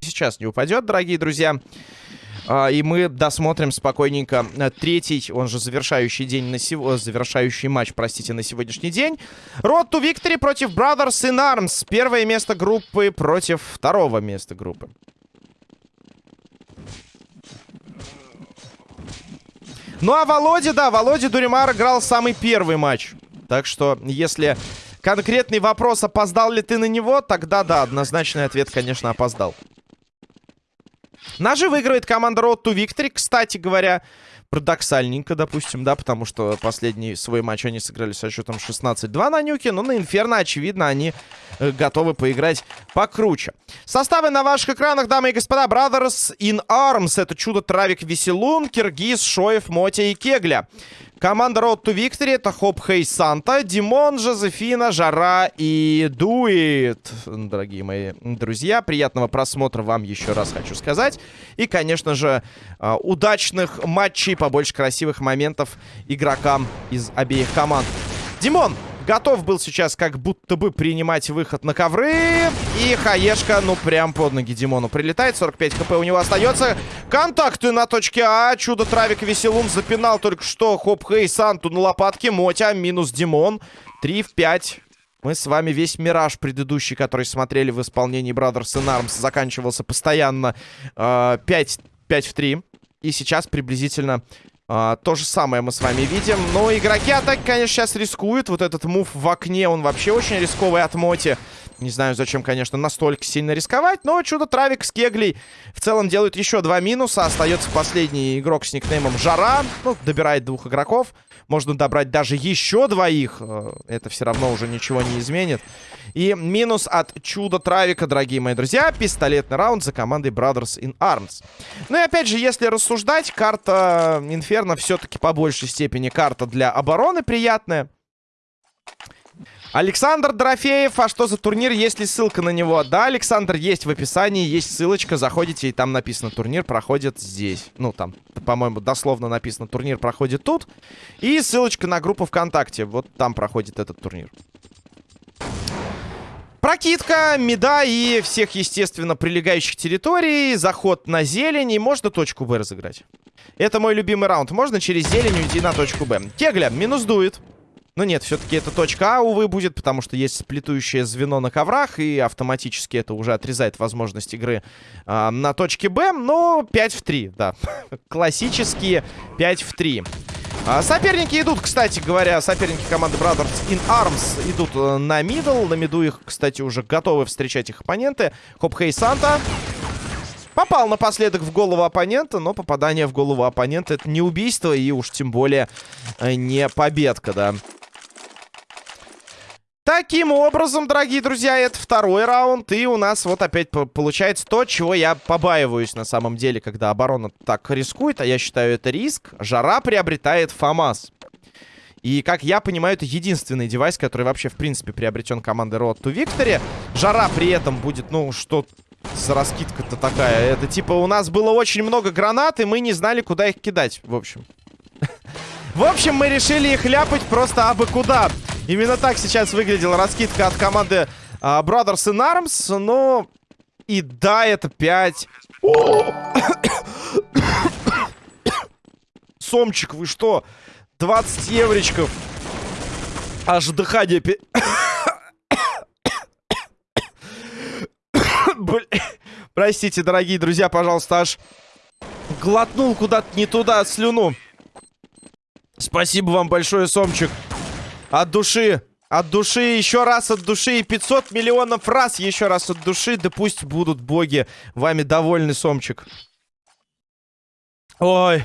Сейчас не упадет, дорогие друзья. А, и мы досмотрим спокойненько э, третий, он же завершающий день на сего... завершающий матч, простите, на сегодняшний день. Road to Victory против Brothers in Arms. Первое место группы против второго места группы. Ну а Володя, да, Володя Дуримар играл самый первый матч. Так что, если конкретный вопрос, опоздал ли ты на него, тогда да, однозначный ответ, конечно, опоздал. Ножи выигрывает команда Road to Victory, кстати говоря. Парадоксальненько, допустим, да, потому что последний свой матч они сыграли со счетом 16-2 на нюке, но на Инферно, очевидно, они э, готовы поиграть покруче. Составы на ваших экранах, дамы и господа. Brothers in Arms. Это чудо Травик Веселун, Киргиз, Шоев, Мотя и Кегля. Команда Road to Victory это Хоп Хей Санта, Димон, Жозефина, Жара и Дуит. Дорогие мои друзья, приятного просмотра вам еще раз хочу сказать. И, конечно же, а, удачных матчей, побольше красивых моментов игрокам из обеих команд. Димон, Готов был сейчас как будто бы принимать выход на ковры. И Хаешка, ну, прям под ноги Димону прилетает. 45 хп у него остается. Контакты на точке А. Чудо Травик Веселун запинал только что. Хоп Хей Санту на лопатке. Мотя минус Димон. 3 в 5. Мы с вами весь мираж предыдущий, который смотрели в исполнении Brothers in Arms, заканчивался постоянно э, 5, 5 в 3. И сейчас приблизительно а, то же самое мы с вами видим. Но игроки атаки, конечно, сейчас рискуют. Вот этот мув в окне, он вообще очень рисковый от Моти. Не знаю, зачем, конечно, настолько сильно рисковать. Но чудо-травик с Кеглей в целом делают еще два минуса. Остается последний игрок с никнеймом Жара. Ну, добирает двух игроков. Можно добрать даже еще двоих. Э, это все равно уже ничего не изменит. И минус от чудо-травика, дорогие мои друзья. Пистолетный раунд за командой Brothers in Arms. Ну и опять же, если рассуждать, карта Инферно все-таки по большей степени карта для обороны приятная. Александр Дорофеев, а что за турнир, есть ли ссылка на него? Да, Александр, есть в описании, есть ссылочка, заходите, и там написано, турнир проходит здесь. Ну, там, по-моему, дословно написано, турнир проходит тут. И ссылочка на группу ВКонтакте, вот там проходит этот турнир. Прокидка, меда и всех, естественно, прилегающих территорий. Заход на зелень. И можно точку Б разыграть. Это мой любимый раунд. Можно через зелень уйти на точку Б. Кегля минус дует. Но нет, все-таки это точка А, увы, будет, потому что есть сплетующее звено на коврах, и автоматически это уже отрезает возможность игры э, на точке Б. Но 5 в 3, да. Классические 5 в 3. А, соперники идут, кстати говоря, соперники команды Brothers in Arms идут э, на мидл. На миду их, кстати, уже готовы встречать их оппоненты. Хоп Хей Санта. Попал напоследок в голову оппонента, но попадание в голову оппонента это не убийство и уж тем более э, не победка, да. Таким образом, дорогие друзья, это второй раунд. И у нас вот опять получается то, чего я побаиваюсь на самом деле, когда оборона так рискует. А я считаю, это риск. Жара приобретает ФАМАС. И, как я понимаю, это единственный девайс, который вообще, в принципе, приобретен командой Road to Victory. Жара при этом будет, ну, что за раскидка-то такая? Это типа у нас было очень много гранат, и мы не знали, куда их кидать, в общем. В общем, мы решили их ляпать просто абы куда. Именно так сейчас выглядела раскидка от команды uh, Brothers in Arms. Но и да, это 5. Сомчик, вы что? 20 евричков. Аж дыхание... Простите, дорогие друзья, пожалуйста, аж глотнул куда-то не туда слюну. Спасибо вам большое, Сомчик. От души. От души, еще раз от души. И 500 миллионов раз еще раз от души. Да пусть будут боги вами довольны, Сомчик. Ой.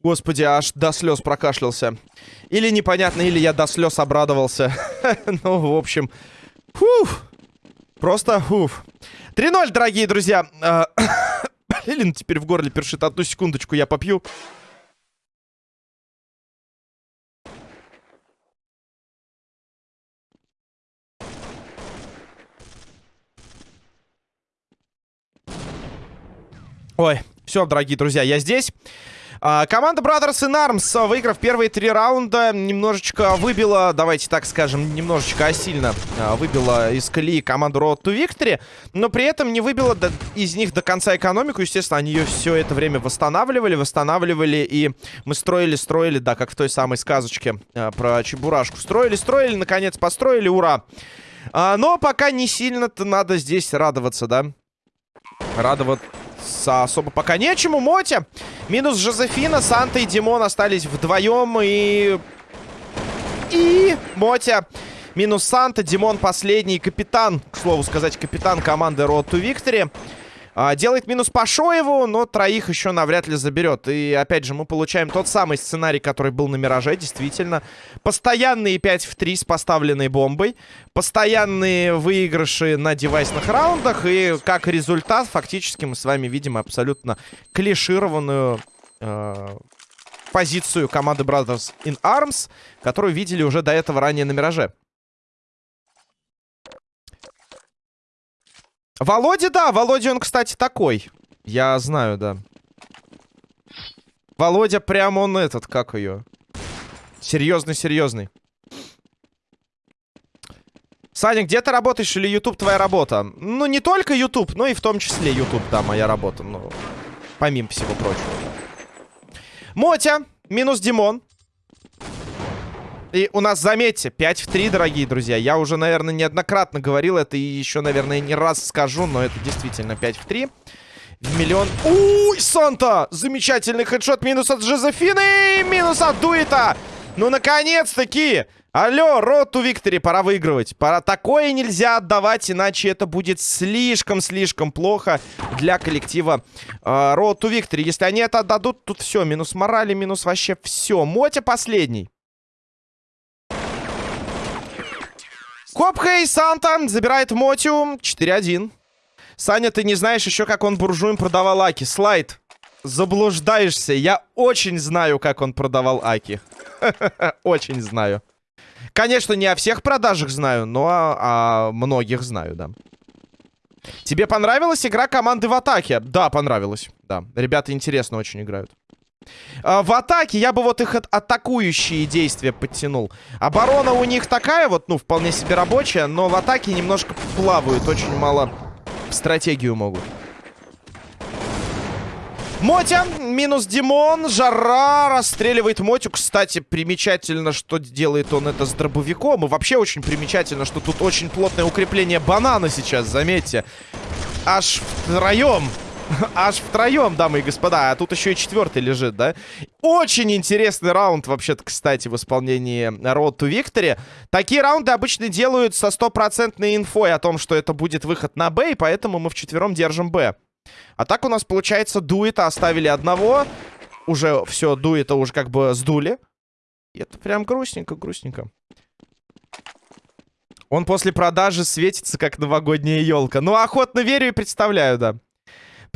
Господи, аж до слез прокашлялся. Или непонятно, или я до слез обрадовался. ну, в общем. Фуф. Просто фуф. 3-0, дорогие друзья. Блин, теперь в горле першит. Одну секундочку я попью. Ой, все, дорогие друзья, я здесь. А, команда Brothers in Arms, выиграв первые три раунда, немножечко выбила, давайте так скажем, немножечко, а сильно а, выбила из колеи команду Road to Victory, но при этом не выбила до, из них до конца экономику. Естественно, они ее все это время восстанавливали, восстанавливали, и мы строили, строили, да, как в той самой сказочке а, про Чебурашку. Строили, строили, наконец построили, ура! А, но пока не сильно-то надо здесь радоваться, да? Радоваться особо пока нечему. Мотя минус Жозефина, Санта и Димон остались вдвоем. И... И Мотя минус Санта, Димон последний капитан, к слову сказать, капитан команды Road to Victory. А, делает минус по Шоеву, но троих еще навряд ли заберет. И опять же, мы получаем тот самый сценарий, который был на Мираже, действительно. Постоянные 5 в 3 с поставленной бомбой. Постоянные выигрыши на девайсных раундах. И как результат, фактически мы с вами видим абсолютно клишированную... Э позицию команды Brothers in Arms, которую видели уже до этого ранее на Мираже. Володя, да, Володя, он, кстати, такой. Я знаю, да. Володя прям он этот, как ее? Серьезный-серьезный. Саня, где ты работаешь или YouTube твоя работа? Ну, не только YouTube, но и в том числе YouTube, да, моя работа. Ну, помимо всего прочего. Мотя, минус Димон. И у нас, заметьте, 5 в 3, дорогие друзья. Я уже, наверное, неоднократно говорил это и еще, наверное, не раз скажу, но это действительно 5 в 3. В миллион... Уй, Санта! Замечательный хедшот. Минус от Жозефины, минус от Дуита. Ну, наконец-таки! Алло, Роту Виктори, пора выигрывать. Пора... Такое нельзя отдавать, иначе это будет слишком-слишком плохо для коллектива Роту э, Виктори. Если они это отдадут, тут все, минус морали, минус вообще все. Мотя последний. Копхей Санта забирает Мотю. 4-1. Саня, ты не знаешь еще, как он буржуем продавал Аки. Слайд. Заблуждаешься. Я очень знаю, как он продавал Аки. Очень знаю. Конечно, не о всех продажах знаю, но о многих знаю, да. Тебе понравилась игра команды в атаке? Да, понравилась. Да, ребята интересно очень играют. А, в атаке я бы вот их атакующие действия подтянул. Оборона у них такая вот, ну, вполне себе рабочая, но в атаке немножко плавают, очень мало стратегию могут. Мотя, минус Димон, Жара расстреливает Мотю. Кстати, примечательно, что делает он это с дробовиком. И вообще очень примечательно, что тут очень плотное укрепление банана сейчас, заметьте. Аж втроем Аж втроем, дамы и господа. А тут еще и четвертый лежит, да? Очень интересный раунд, вообще-то, кстати, в исполнении Road to Victory. Такие раунды обычно делают со стопроцентной инфой о том, что это будет выход на Б, и поэтому мы вчетвером держим Б. А так у нас, получается, дуэта оставили одного. Уже все, дуэта уже как бы сдули. И это прям грустненько, грустненько. Он после продажи светится, как новогодняя елка. Ну, охотно верю и представляю, да.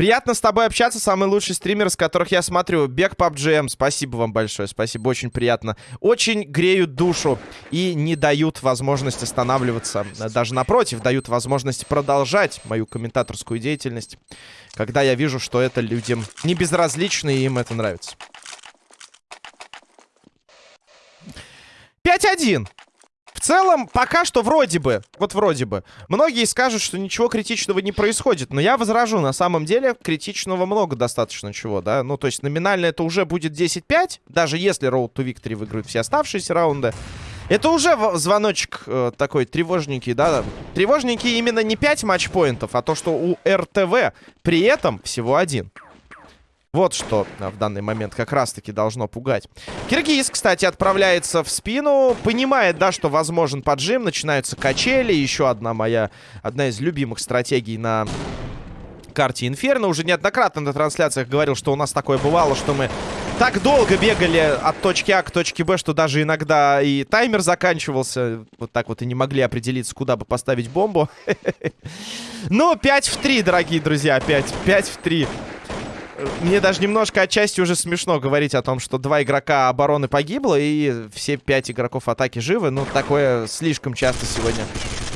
Приятно с тобой общаться. Самый лучший стример, с которых я смотрю. Бег PUBGM. Спасибо вам большое. Спасибо, очень приятно. Очень греют душу и не дают возможность останавливаться. Даже напротив, дают возможность продолжать мою комментаторскую деятельность. Когда я вижу, что это людям не безразлично и им это нравится. 5-1. В целом, пока что вроде бы, вот вроде бы, многие скажут, что ничего критичного не происходит. Но я возражу, на самом деле, критичного много достаточно чего, да. Ну, то есть номинально это уже будет 10-5, даже если Road to Victory выиграют все оставшиеся раунды. Это уже звоночек э, такой тревожненький, да? Тревожненький именно не 5 матчпоинтов, а то, что у РТВ при этом всего один. Вот что в данный момент как раз-таки должно пугать. Киргиз, кстати, отправляется в спину. Понимает, да, что возможен поджим. Начинаются качели. Еще одна моя... Одна из любимых стратегий на карте Инферно. Уже неоднократно на трансляциях говорил, что у нас такое бывало, что мы так долго бегали от точки А к точке Б, что даже иногда и таймер заканчивался. Вот так вот и не могли определиться, куда бы поставить бомбу. Но 5 в 3, дорогие друзья, 5, 5 в 3 мне даже немножко отчасти уже смешно говорить о том, что два игрока обороны погибло, и все пять игроков атаки живы. Ну, такое слишком часто сегодня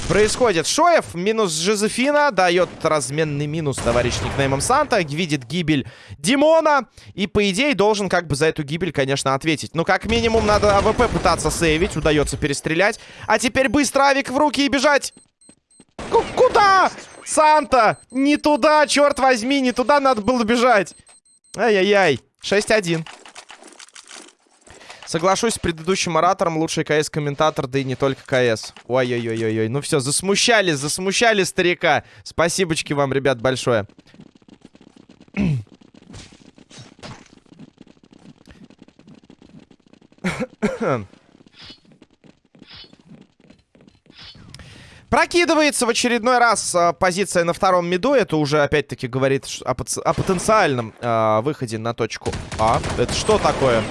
происходит. Шоев минус Жозефина дает разменный минус товарищ никнеймом Санта. Видит гибель Димона. И, по идее, должен как бы за эту гибель, конечно, ответить. Ну, как минимум, надо АВП пытаться сейвить. Удается перестрелять. А теперь быстро авик в руки и бежать. К куда? Санта! Не туда, черт возьми, не туда надо было бежать. Ай-яй-яй. 6-1. Соглашусь с предыдущим оратором, лучший КС-комментатор, да и не только КС. Ой-ой-ой-ой-ой. Ну все, засмущали, засмущали старика. Спасибочки вам, ребят, большое. Прокидывается в очередной раз а, позиция на втором миду. Это уже, опять-таки, говорит о, о потенциальном а, выходе на точку А. Это что такое?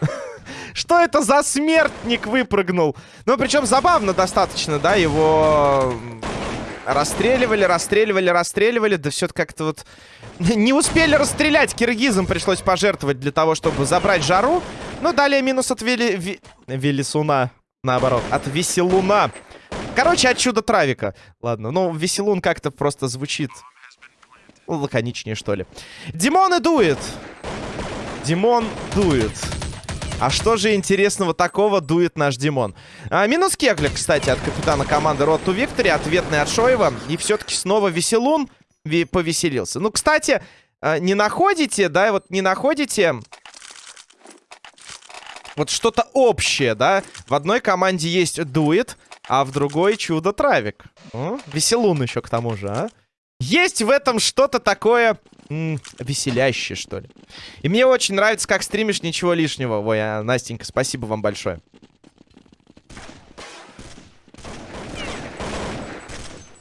Что это за смертник выпрыгнул? Ну, причем забавно достаточно, да, его расстреливали, расстреливали, расстреливали. Да все как-то вот... Не успели расстрелять, киргизам пришлось пожертвовать для того, чтобы забрать жару. Ну, далее минус от Вели... Ви... Велисуна, наоборот, от Веселуна. Короче, от чуда Травика. Ладно, ну, Веселун как-то просто звучит лаконичнее, что ли. Димон и дует. Димон дует. А что же интересного такого дует наш Димон? А, минус Кеглик, кстати, от капитана команды Road to Victory. Ответный от Шоева. И все-таки снова Веселун повеселился. Ну, кстати, а, не находите, да, вот не находите вот что-то общее, да? В одной команде есть дует, а в другой чудо-травик. Веселун еще к тому же, а? Есть в этом что-то такое м веселящее, что ли. И мне очень нравится, как стримишь, ничего лишнего. Ой, а, Настенька, спасибо вам большое.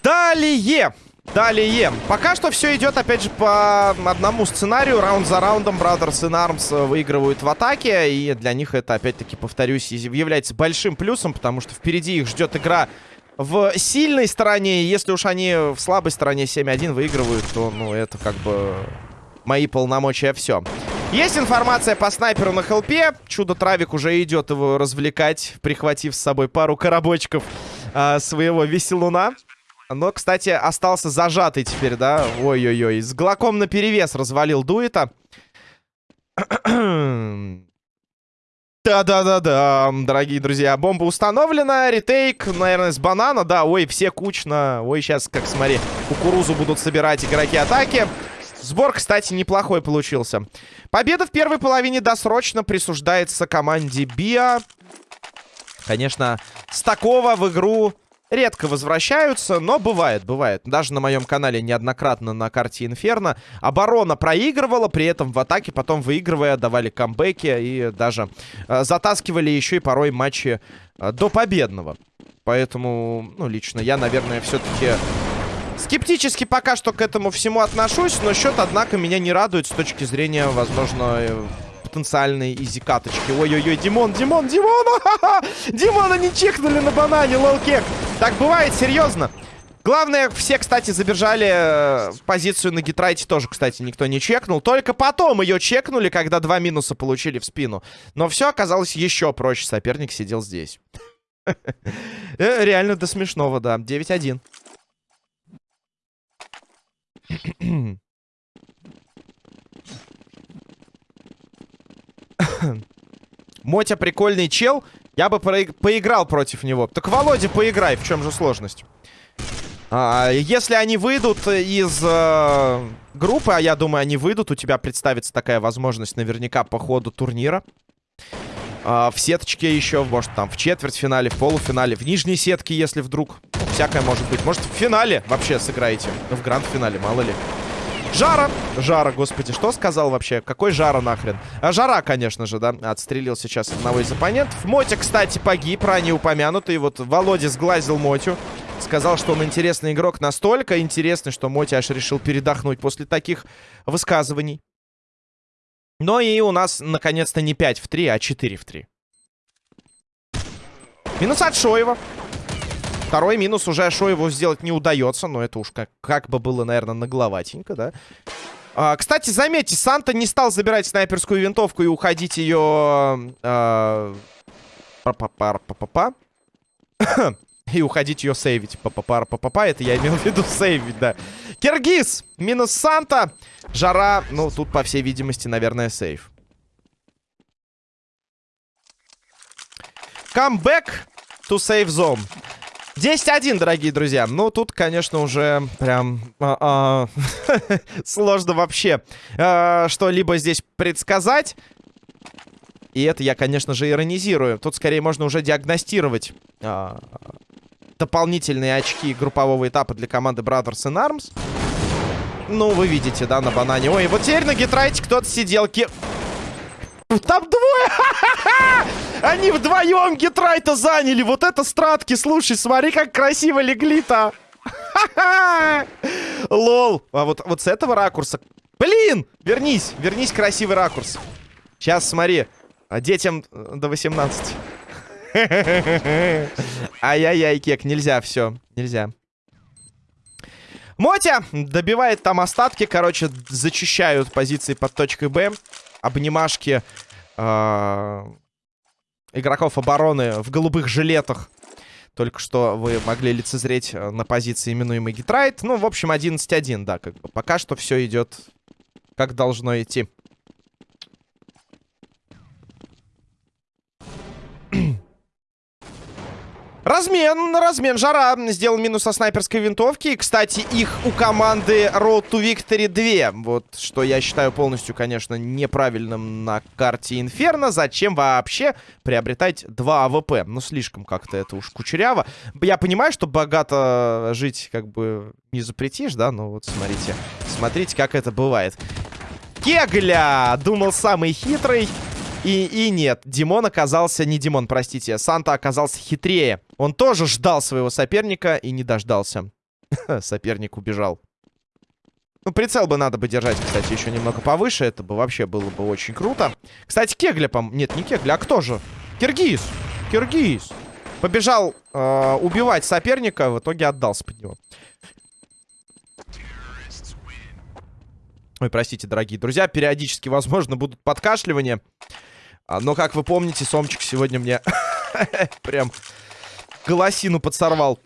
Далее. Далее. Пока что все идет, опять же, по одному сценарию. Раунд за раундом Brothers in Arms выигрывают в атаке. И для них это, опять-таки, повторюсь, является большим плюсом, потому что впереди их ждет игра в сильной стороне. Если уж они в слабой стороне 7-1 выигрывают, то, ну, это как бы мои полномочия все. Есть информация по снайперу на хелпе. Чудо-травик уже идет его развлекать, прихватив с собой пару коробочков а, своего веселуна. Но, кстати, остался зажатый теперь, да? Ой-ой-ой. С глоком на перевес развалил дуэта. Да-да-да-да, дорогие друзья. Бомба установлена. Ретейк, наверное, с банана. Да, ой, все кучно. Ой, сейчас, как смотри, кукурузу будут собирать игроки атаки. Сбор, кстати, неплохой получился. Победа в первой половине досрочно присуждается команде Биа. Конечно, с такого в игру редко возвращаются, но бывает, бывает. Даже на моем канале неоднократно на карте Инферно оборона проигрывала, при этом в атаке потом выигрывая давали камбэки и даже э, затаскивали еще и порой матчи э, до победного. Поэтому, ну, лично я, наверное, все-таки скептически пока что к этому всему отношусь, но счет, однако, меня не радует с точки зрения, возможно, э, потенциальные изи-каточки. Ой-ой-ой, Димон, Димон, Димон! Димона не чекнули на банане, лолкек. Так бывает, серьезно. Главное, все, кстати, забежали э, позицию на гитрайте тоже, кстати, никто не чекнул. Только потом ее чекнули, когда два минуса получили в спину. Но все оказалось еще проще. Соперник сидел здесь. Э, реально до смешного, да. 9-1. Мотя прикольный чел. Я бы поиграл против него. Так, Володя, поиграй. В чем же сложность? А, если они выйдут из э, группы, а я думаю, они выйдут, у тебя представится такая возможность наверняка по ходу турнира. А, в сеточке еще, может, там в четвертьфинале, в полуфинале, в нижней сетке, если вдруг. Всякое может быть. Может, в финале вообще сыграете. В гранд-финале, мало ли. Жара! Жара, господи, что сказал вообще? Какой Жара нахрен? А Жара, конечно же, да, отстрелил сейчас одного из оппонентов. Мотя, кстати, погиб, ранее упомянутый. Вот Володя сглазил Мотю. Сказал, что он интересный игрок настолько интересный, что Мотя аж решил передохнуть после таких высказываний. Но и у нас, наконец-то, не 5 в 3, а 4 в 3. Минус от Шоева. Второй минус уже Шоеву сделать не удается. Но это уж как, как бы было, наверное, нагловатенько, да? А, кстати, заметьте, Санта не стал забирать снайперскую винтовку и уходить ее... А, па па па па па И уходить ее сейвить. Папа, папа, это я имел в виду сейвить, да. Киргиз, минус Санта. Жара, ну, тут, по всей видимости, наверное, сейв. Камбэк to save zone. 10-1, дорогие друзья. Ну, тут, конечно, уже прям а -а, сложно вообще а что-либо здесь предсказать. И это я, конечно же, иронизирую. Тут скорее можно уже диагностировать а дополнительные очки группового этапа для команды Brothers in Arms. Ну, вы видите, да, на банане. Ой, вот теперь на гитрайте кто-то сидел. Там двое! Они вдвоем гитрайта заняли. Вот это стратки. Слушай, смотри, как красиво легли-то. Лол. А вот, вот с этого ракурса... Блин! Вернись, вернись, красивый ракурс. Сейчас, смотри. А детям до 18. Ай-яй-яй, кек, нельзя, все, нельзя. Мотя добивает там остатки, короче, зачищают позиции под точкой Б. Обнимашки э игроков обороны в голубых жилетах. Только что вы могли лицезреть э, на позиции именуемый Гитрайт. Ну, в общем, 11-1, да, как бы. Пока что все идет как должно идти. Размен, размен. Жара сделал минус со снайперской винтовки. Кстати, их у команды Road to Victory 2. Вот, что я считаю полностью, конечно, неправильным на карте Инферно. Зачем вообще приобретать два АВП? Ну, слишком как-то это уж кучеряво. Я понимаю, что богато жить как бы не запретишь, да? Но вот смотрите, смотрите, как это бывает. Кегля! Думал, самый хитрый. И, и нет, Димон оказался... Не Димон, простите. Санта оказался хитрее. Он тоже ждал своего соперника и не дождался. Соперник убежал. Ну, прицел бы надо бы держать, кстати, еще немного повыше. Это бы вообще было бы очень круто. Кстати, Кегля, по Нет, не Кегля, а кто же? Киргиз. Киргиз. Побежал э, убивать соперника, в итоге отдался под него. Ой, простите, дорогие друзья, периодически, возможно, будут подкашливания. А, но, как вы помните, Сомчик сегодня мне прям голосину подсорвал.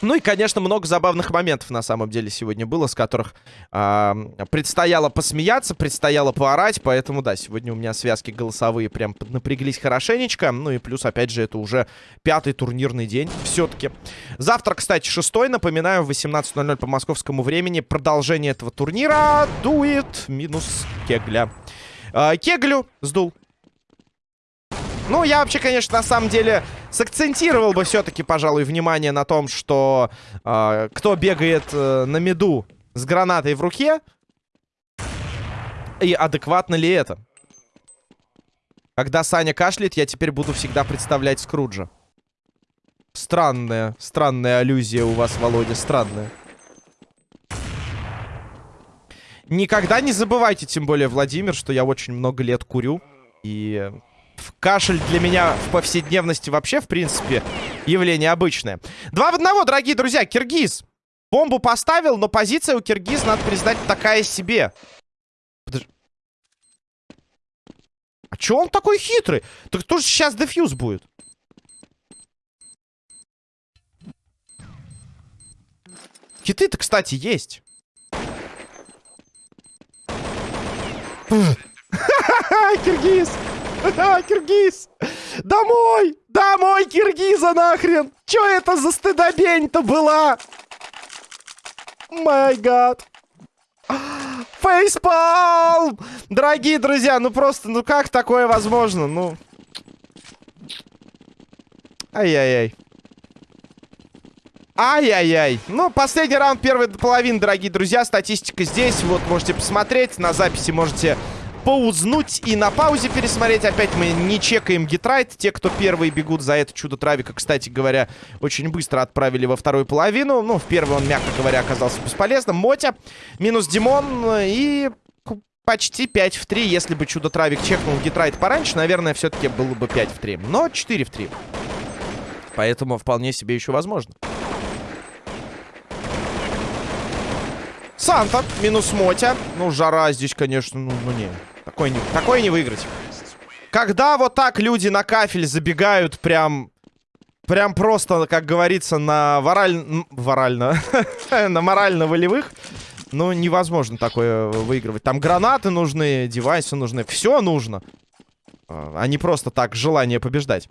Ну и, конечно, много забавных моментов на самом деле сегодня было, с которых э, предстояло посмеяться, предстояло поорать. Поэтому, да, сегодня у меня связки голосовые прям напряглись хорошенечко. Ну и плюс, опять же, это уже пятый турнирный день все-таки. Завтра, кстати, шестой, напоминаю, в 18.00 по московскому времени продолжение этого турнира. Дует минус Кегля. Э, Кеглю сдул ну, я вообще, конечно, на самом деле сакцентировал бы все-таки, пожалуй, внимание на том, что э, кто бегает э, на меду с гранатой в руке, и адекватно ли это. Когда Саня кашляет, я теперь буду всегда представлять Скруджа. Странная, странная аллюзия у вас, Володя, странная. Никогда не забывайте, тем более, Владимир, что я очень много лет курю. И Кашель для меня в повседневности вообще, в принципе, явление обычное. Два в одного, дорогие друзья. Киргиз бомбу поставил, но позиция у Киргиз, надо признать, такая себе. Подож... А чё он такой хитрый? Так кто же сейчас дефьюз будет? Хиты-то, кстати, есть. Киргиз! Киргиз! Домой! Домой, Киргиза, нахрен! Чё это за стыдобень-то была? Май гад! Фейспалм! Дорогие друзья, ну просто, ну как такое возможно? Ну... Ай-яй-яй. Ай-яй-яй. Ну, последний раунд первой половины, дорогие друзья. Статистика здесь. Вот, можете посмотреть. На записи можете поузнуть и на паузе пересмотреть. Опять мы не чекаем гитрайт. Те, кто первые бегут за это чудо травика, кстати говоря, очень быстро отправили во вторую половину. Ну, в первой он, мягко говоря, оказался бесполезным. Мотя, минус Димон и почти 5 в 3. Если бы чудо травик чекнул гитрайт пораньше, наверное, все-таки было бы 5 в 3. Но 4 в 3. Поэтому вполне себе еще возможно. Санта, минус Мотя. Ну, жара здесь, конечно, ну, ну не. Такое не, такое не выиграть. Когда вот так люди на кафель забегают прям... прям просто, как говорится, на вараль... Варально. на морально-волевых. Ну, невозможно такое выигрывать. Там гранаты нужны, девайсы нужны. Все нужно. А не просто так желание побеждать.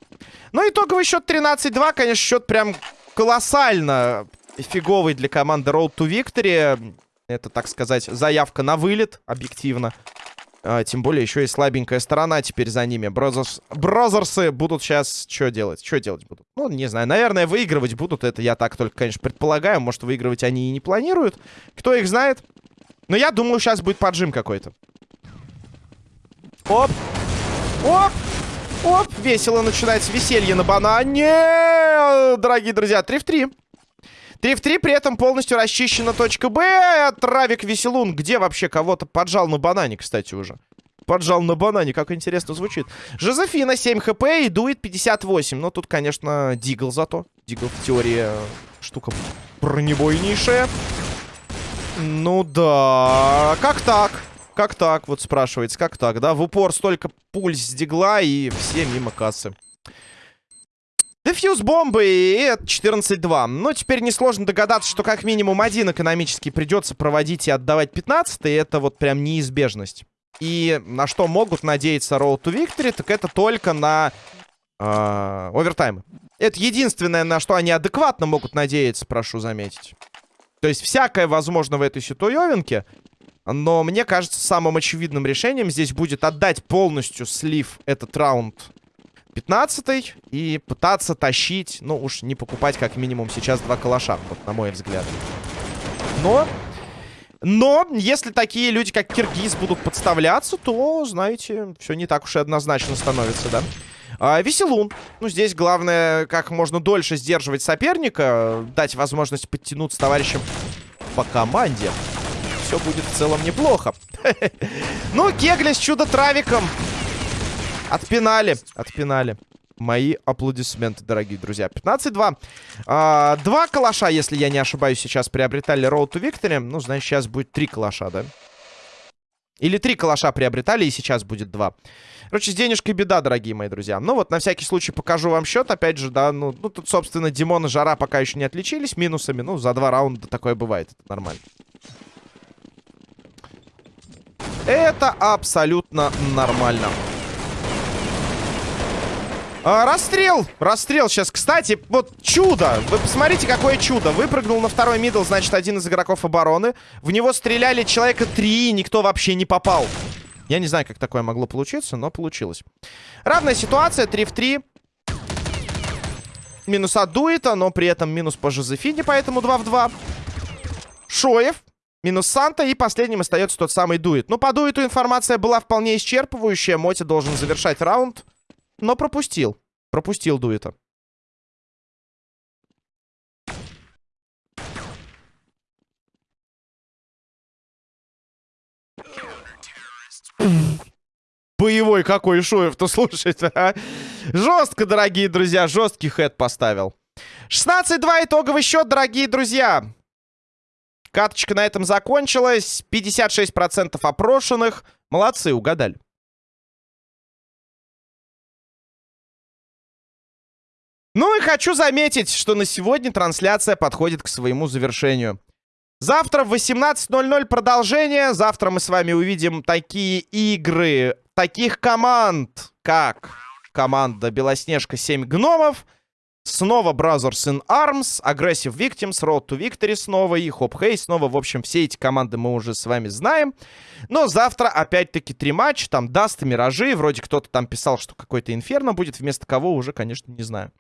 Ну, итоговый счет 13-2. Конечно, счет прям колоссально фиговый для команды Road to Victory. Это, так сказать, заявка на вылет, объективно. А, тем более еще и слабенькая сторона теперь за ними. Брозерс... Брозерсы будут сейчас что делать? Что делать будут? Ну, не знаю. Наверное, выигрывать будут. Это я так только, конечно, предполагаю. Может, выигрывать они и не планируют. Кто их знает? Но я думаю, сейчас будет поджим какой-то. Оп! Оп! Оп! Весело начинается веселье на банане. Дорогие друзья, 3 в 3. 3 в 3, при этом полностью расчищена точка Б. Травик Веселун, где вообще кого-то поджал на банане, кстати, уже. Поджал на банане, как интересно звучит. Жозефина 7 хп и дует 58. Но тут, конечно, Дигл зато. Дигл в теории э, штука бронебойнейшая. Ну да, как так? Как так, вот спрашивается, как так, да? В упор столько пульс с дигла и все мимо кассы. Дефьюз бомбы, и это 14-2. Ну, теперь несложно догадаться, что как минимум один экономически придется проводить и отдавать 15 и это вот прям неизбежность. И на что могут надеяться Road to Victory, так это только на э, овертаймы. Это единственное, на что они адекватно могут надеяться, прошу заметить. То есть всякое возможно в этой ситуевинке, но мне кажется, самым очевидным решением здесь будет отдать полностью слив этот раунд 15 и пытаться тащить, ну уж не покупать как минимум сейчас два калаша, вот на мой взгляд. Но, но, если такие люди, как Киргиз, будут подставляться, то, знаете, все не так уж и однозначно становится, да? А, Веселун. Ну, здесь главное, как можно дольше сдерживать соперника, дать возможность подтянуться товарищам по команде. Все будет в целом неплохо. Ну, Кегля с чудо-травиком. Отпинали, отпинали. Мои аплодисменты, дорогие друзья. 15-2. А, два калаша, если я не ошибаюсь, сейчас приобретали Road to Victory. Ну, значит, сейчас будет три калаша, да? Или три калаша приобретали, и сейчас будет два. Короче, с денежкой беда, дорогие мои друзья. Ну вот, на всякий случай покажу вам счет. Опять же, да, ну, ну тут, собственно, Димон и Жара пока еще не отличились минусами. Ну, за два раунда такое бывает, это нормально. Это абсолютно нормально. А, расстрел! Расстрел сейчас. Кстати, вот чудо! Вы посмотрите, какое чудо. Выпрыгнул на второй мидл, значит, один из игроков обороны. В него стреляли человека три, и никто вообще не попал. Я не знаю, как такое могло получиться, но получилось. Равная ситуация, 3 в 3. Минус от Дуэта, но при этом минус по Жозефине, поэтому 2 в 2. Шоев. Минус Санта. И последним остается тот самый Дует. Ну, по Дуету информация была вполне исчерпывающая. Моти должен завершать раунд. Но пропустил. Пропустил дуэта. Боевой какой Шуев-то, слушайте, а? Жестко, дорогие друзья, жесткий хэт поставил. 16-2 итоговый счет, дорогие друзья. Каточка на этом закончилась. 56% опрошенных. Молодцы, угадали. Ну и хочу заметить, что на сегодня трансляция подходит к своему завершению. Завтра в 18.00 продолжение. Завтра мы с вами увидим такие игры, таких команд, как команда Белоснежка 7 гномов, снова Brothers in Arms, Aggressive Victims, Road to Victory снова и Hope Hay снова. В общем, все эти команды мы уже с вами знаем. Но завтра опять-таки три матча, там Даст и Миражи. Вроде кто-то там писал, что какой-то Инферно будет, вместо кого уже, конечно, не знаю.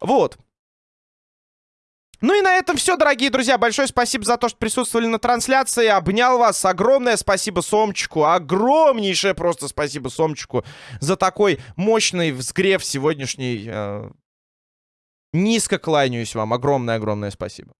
Вот. Ну и на этом все, дорогие друзья. Большое спасибо за то, что присутствовали на трансляции. Обнял вас. Огромное спасибо Сомчику. Огромнейшее просто спасибо Сомчику за такой мощный взгрев сегодняшний. Э... Низко кланяюсь вам. Огромное-огромное спасибо.